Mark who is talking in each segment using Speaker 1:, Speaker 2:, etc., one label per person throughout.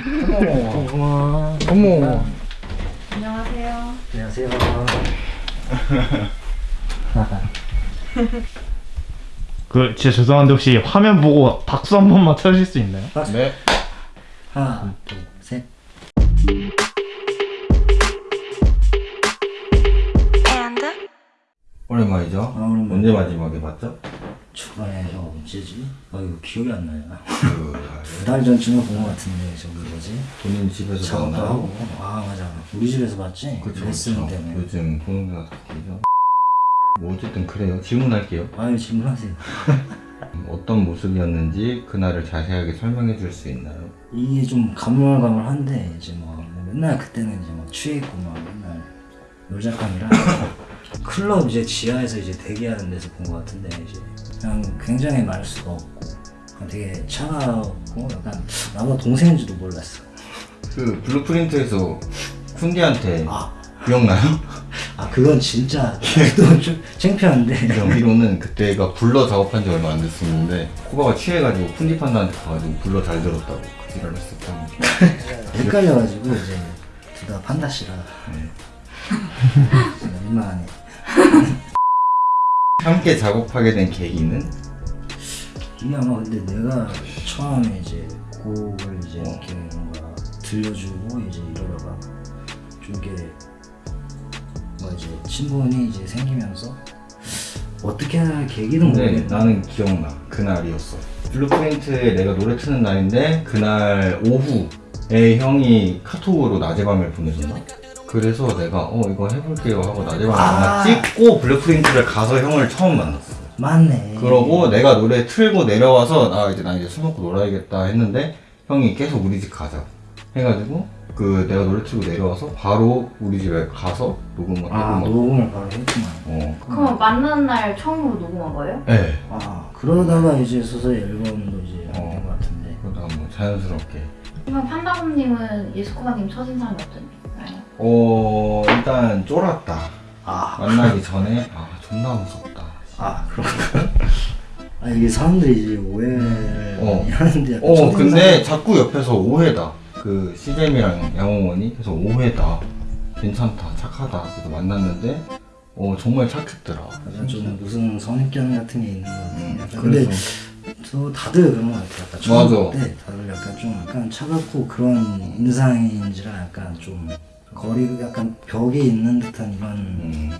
Speaker 1: 어머 어머
Speaker 2: 안녕하세요.
Speaker 1: 안녕하세요
Speaker 3: 그 진짜 죄송한데 혹시 화면 보고 박수 한 번만 쳐주실 수 있나요?
Speaker 1: 네 하나 둘 셋
Speaker 4: 오랜만이죠?
Speaker 1: 아, 오랜만에.
Speaker 4: 언제 마지막에 봤죠?
Speaker 1: 초반에 저 언제지? 아 이거 기억이 안 나요 그두달 전쯤에 본 것 같은데 저기 뭐지?
Speaker 4: 본인 집에서
Speaker 1: 작업도
Speaker 4: 봤나요?
Speaker 1: 하고 아 맞아 우리 집에서 봤지?
Speaker 4: 그쵸
Speaker 1: 레슨
Speaker 4: 그쵸
Speaker 1: 때문에
Speaker 4: 요즘 보는 데가 다 길죠 뭐 어쨌든 그래요 질문할게요
Speaker 1: 아유 질문하세요
Speaker 4: 음, 어떤 모습이었는지 그날을 자세하게 설명해 줄 수 있나요?
Speaker 1: 이게 좀 가물가물한데 이제 뭐 맨날 그때는 이제 막 취해 있고 막 맨날 놀자감이라 클럽 이제 지하에서 이제 대기하는 데서 본 것 같은데 이제 그냥 굉장히 말 수가 없고 그냥 되게 차가웠고 약간 나보다 동생인지도 몰랐어.
Speaker 4: 그 블루프린트에서 쿤디한테
Speaker 1: 아,
Speaker 4: 기억나요?
Speaker 1: 아 그건 진짜 또좀 창피한데.
Speaker 4: 경비로는 그때가 불러 작업한 지 얼마 안 됐었는데 코바가 취해가지고 쿤디 판다한테 가가지고 불러 잘 들었다고 그 지랄을 했었다는.
Speaker 1: 헷갈려가지고 이제 둘 다 판다씨라.
Speaker 4: 네.
Speaker 1: 민망하네
Speaker 4: 함께 작업하게 된 계기는?
Speaker 1: 이게 아마 근데 내가 처음에 이제 곡을 이제
Speaker 4: 어.
Speaker 1: 이렇게 뭔가 들려주고 이제 이러다가 좀 이게 뭐 이제 친분이 이제 생기면서 어떻게 할 계기는
Speaker 4: 근데
Speaker 1: 모르겠네
Speaker 4: 나는 기억나 그날이었어 블루프린트에 내가 노래 트는 날인데 그날 오후에 형이 카톡으로 낮에 밤을 보내줬나? 그래서 내가 어 이거 해볼게요 하고 밤에
Speaker 1: 아.
Speaker 4: 찍고 블루프린트를 가서 형을 처음 만났어
Speaker 1: 맞네
Speaker 4: 그러고 내가 노래 틀고 내려와서 나 이제 나 이제 술 먹고 놀아야겠다 했는데 형이 계속 우리 집 가자 해가지고 그 내가 노래 틀고 내려와서 바로 우리 집에 가서 녹음을
Speaker 1: 아
Speaker 4: 하고 막
Speaker 1: 녹음을 바로 했구만
Speaker 4: 어.
Speaker 2: 그럼 만난 날 처음으로 녹음한 거예요?
Speaker 4: 네.
Speaker 1: 아 그러다가 이제 서서 앨범도 이제
Speaker 4: 어.
Speaker 1: 된것 같은데
Speaker 4: 그러다가 뭐 자연스럽게
Speaker 2: 그럼 판다곰님은 예스코바님 첫인상이 어떤가요?
Speaker 4: 어 일단 쫄았다
Speaker 1: 아,
Speaker 4: 만나기 전에 아 존나 무섭다
Speaker 1: 아 그런가? 아 이게 사람들이 이제 오해를
Speaker 4: 어.
Speaker 1: 하는데
Speaker 4: 어 근데 자꾸 옆에서 오해다 그 시잼이랑 양홍원이 계속 오해다 괜찮다 착하다 그래서 만났는데 어 정말 착했더라
Speaker 1: 약간 좀 무슨 선입견 같은 게 있는 것 같아요.
Speaker 4: 음,
Speaker 1: 근데
Speaker 4: 그래서
Speaker 1: 저 다들 그런 것 같아요. 약간 처음
Speaker 4: 맞아.
Speaker 1: 볼때 다들 약간 좀 약간 차갑고 그런 인상인지라 약간 좀 거리 약간 벽에 있는 듯한 이런
Speaker 4: 음,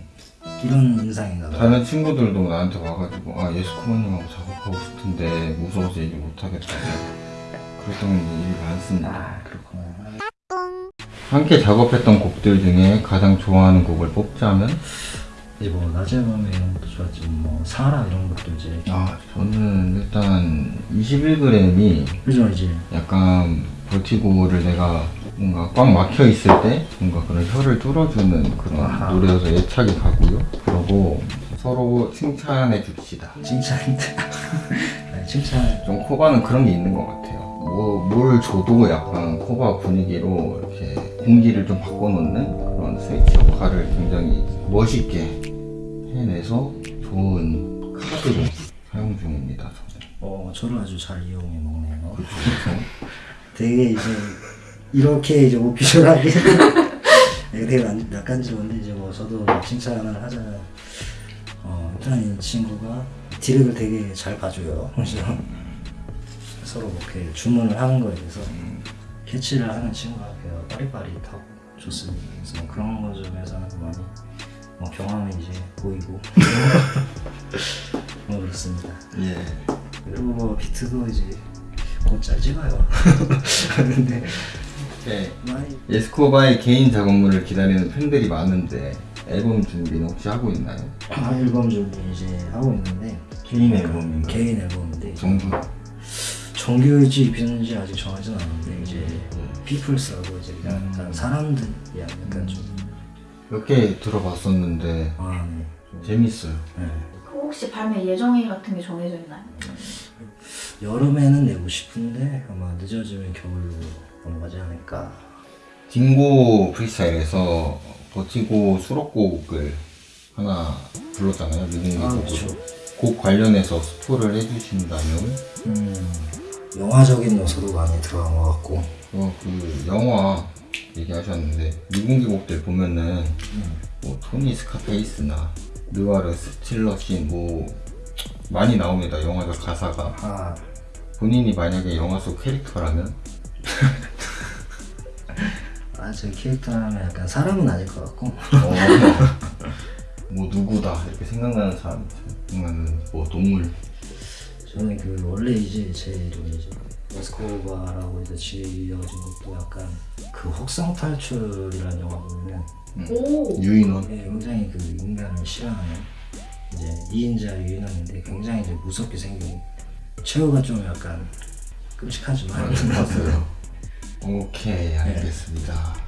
Speaker 1: 이런 인상인가 봐요.
Speaker 4: 다른 친구들도 나한테 와가지고 아 예수코마님하고 작업하고 싶은데 무서워서 얘기 못하겠다. 그랬던 일이 많습니다.
Speaker 1: 아 그렇구나.
Speaker 4: 함께 작업했던 곡들 중에 가장 좋아하는 곡을 뽑자면?
Speaker 1: 이제 뭐 낮에 밤에 이런 것도 좋았지. 뭐 사라 이런 것도 이제.
Speaker 4: 아 저는 일단 21g이
Speaker 1: 그죠 이제.
Speaker 4: 약간 버티고를 내가 뭔가 꽉 막혀 있을 때 뭔가 그런 혀를 뚫어주는 그런
Speaker 1: 아하.
Speaker 4: 노래여서 애착이 가고요. 그리고 서로 칭찬해 줍시다.
Speaker 1: 칭찬인데 아니, 칭찬
Speaker 4: 좀 코바는 그런 게 있는 것 같아요. 뭐, 뭘 줘도 약간 코바 분위기로 이렇게 공기를 좀 바꿔놓는 그런 스위치 역할을 굉장히 멋있게 해내서 좋은 카드로 사용 중입니다. 저는.
Speaker 1: 어 저를 아주 잘 이용해 먹네요.
Speaker 4: 그렇죠.
Speaker 1: 되게 이제 이렇게 이제 오피셜하게. 이게 되게 난- 낯간지러운데 이제 뭐 저도 칭찬을 하자면 어 일단 이 친구가 디렉을 되게 잘 봐줘요. 그래서 서로 뭐 이렇게 주문을 하는 거에 대해서 캐치를 하는 친구가 되게 빠릿빠릿하고 좋습니다. 그래서 뭐 그런 거 점에서는 많이 뭐 경험이 이제 보이고. 뭐 그렇습니다.
Speaker 4: 예.
Speaker 1: 그리고 뭐 비트도 이제 곧잘 찍어요. 근데
Speaker 4: 네. 예스코바의 개인 작업물을 기다리는 팬들이 많은데 앨범 준비는 혹시 하고 있나요?
Speaker 1: 아, 앨범 준비 이제 하고 있는데
Speaker 4: 개인 앨범인가요?
Speaker 1: 개인 앨범인데
Speaker 4: 정부
Speaker 1: 정규일지 입혔는지 아직 정하진 않았는데 이제 피플스하고 이제 그냥
Speaker 4: 음.
Speaker 1: 약간 사람들이 약간 좀
Speaker 4: 몇 개 들어봤었는데
Speaker 1: 아, 네. 좀,
Speaker 4: 재밌어요.
Speaker 1: 네.
Speaker 2: 그 혹시 발매 예정일 같은 게 정해져 있나요?
Speaker 1: 여름에는 내고 싶은데 아마 늦어지면 겨울로 넘어가지 않을까.
Speaker 4: 딩고 프리스타일에서 버티고 수록곡을 하나 불렀잖아요. 미니미
Speaker 1: 아
Speaker 4: 곡으로. 곡 관련해서 스포를 해주신다면?
Speaker 1: 음, 영화적인 요소도 많이 들어간 것 같고.
Speaker 4: 어, 그 영화 얘기하셨는데 미공개곡들 보면은 뭐 토니 스카페이스나 느와르 스틸러신 뭐 많이 나옵니다 영화적 가사가.
Speaker 1: 아.
Speaker 4: 본인이 만약에 영화 속 캐릭터라면
Speaker 1: 아, 저 캐릭터라면 약간 사람은 아닐 것 같고.
Speaker 4: 어, 뭐 누구다 이렇게 생각나는 사람 생각나는 뭐 동물.
Speaker 1: 저는 그 원래 이제 제 이름이 이제 에스코바라고 이제 지어진 것도 약간 그 혹성 탈출이라는 영화 보면은
Speaker 2: 오.
Speaker 4: 유인원?
Speaker 1: 예, 굉장히 그 인간을 싫어하는 이제 2인자 유인원인데 굉장히 이제 무섭게 생긴 최후가 좀 약간 끔찍하지만.
Speaker 4: 봤어요 오케이 알겠습니다